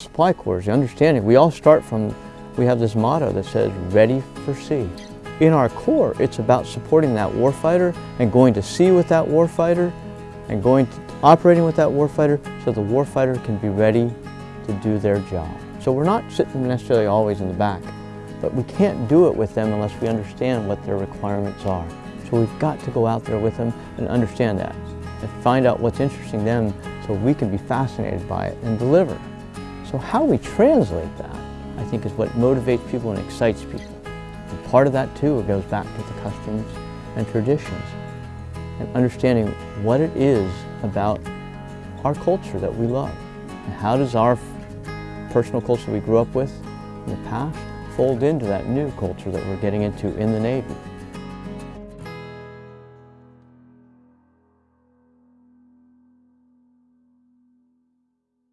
Supply Corps the understanding. We all start from, we have this motto that says, ready for sea. In our Corps, it's about supporting that warfighter and going to sea with that warfighter and going to, operating with that warfighter so the warfighter can be ready to do their job. So we're not sitting necessarily always in the back, but we can't do it with them unless we understand what their requirements are. So we've got to go out there with them and understand that and find out what's interesting them so we can be fascinated by it and deliver. So how we translate that, I think, is what motivates people and excites people. And part of that, too, goes back to the customs and traditions and understanding what it is about our culture that we love. And how does our personal culture we grew up with in the past fold into that new culture that we're getting into in the Navy.